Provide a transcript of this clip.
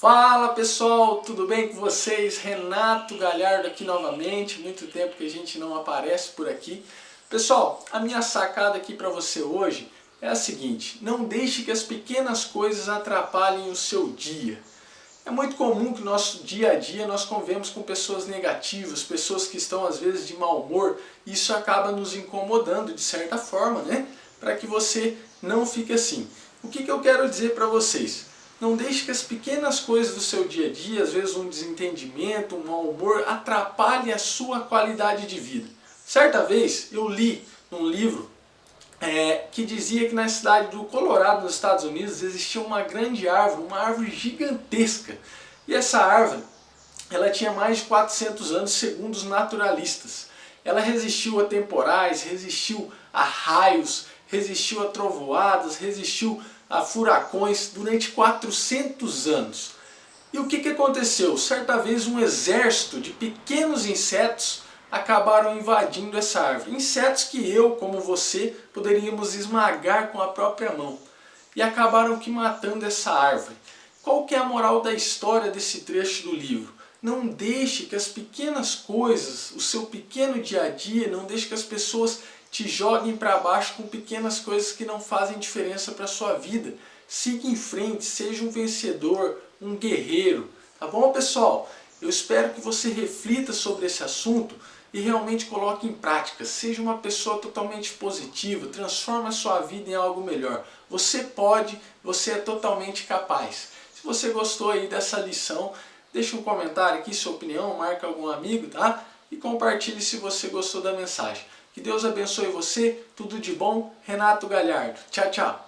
Fala pessoal, tudo bem com vocês? Renato Galhardo aqui novamente, muito tempo que a gente não aparece por aqui. Pessoal, a minha sacada aqui para você hoje é a seguinte, não deixe que as pequenas coisas atrapalhem o seu dia. É muito comum que no nosso dia a dia nós convemos com pessoas negativas, pessoas que estão às vezes de mau humor, e isso acaba nos incomodando de certa forma, né? Para que você não fique assim. O que, que eu quero dizer para vocês? Não deixe que as pequenas coisas do seu dia a dia, às vezes um desentendimento, um mau humor, atrapalhe a sua qualidade de vida. Certa vez eu li num livro é, que dizia que na cidade do Colorado, nos Estados Unidos, existia uma grande árvore, uma árvore gigantesca. E essa árvore, ela tinha mais de 400 anos, segundo os naturalistas. Ela resistiu a temporais, resistiu a raios, resistiu a trovoadas, resistiu a furacões durante 400 anos. E o que, que aconteceu? Certa vez um exército de pequenos insetos acabaram invadindo essa árvore. Insetos que eu, como você, poderíamos esmagar com a própria mão. E acabaram que matando essa árvore. Qual que é a moral da história desse trecho do livro? Não deixe que as pequenas coisas, o seu pequeno dia a dia, não deixe que as pessoas te joguem para baixo com pequenas coisas que não fazem diferença para sua vida. Siga em frente, seja um vencedor, um guerreiro. Tá bom, pessoal? Eu espero que você reflita sobre esse assunto e realmente coloque em prática. Seja uma pessoa totalmente positiva, transforme a sua vida em algo melhor. Você pode, você é totalmente capaz. Se você gostou aí dessa lição, deixe um comentário aqui, sua opinião, marque algum amigo, tá? E compartilhe se você gostou da mensagem. Que Deus abençoe você, tudo de bom, Renato Galhardo. Tchau, tchau.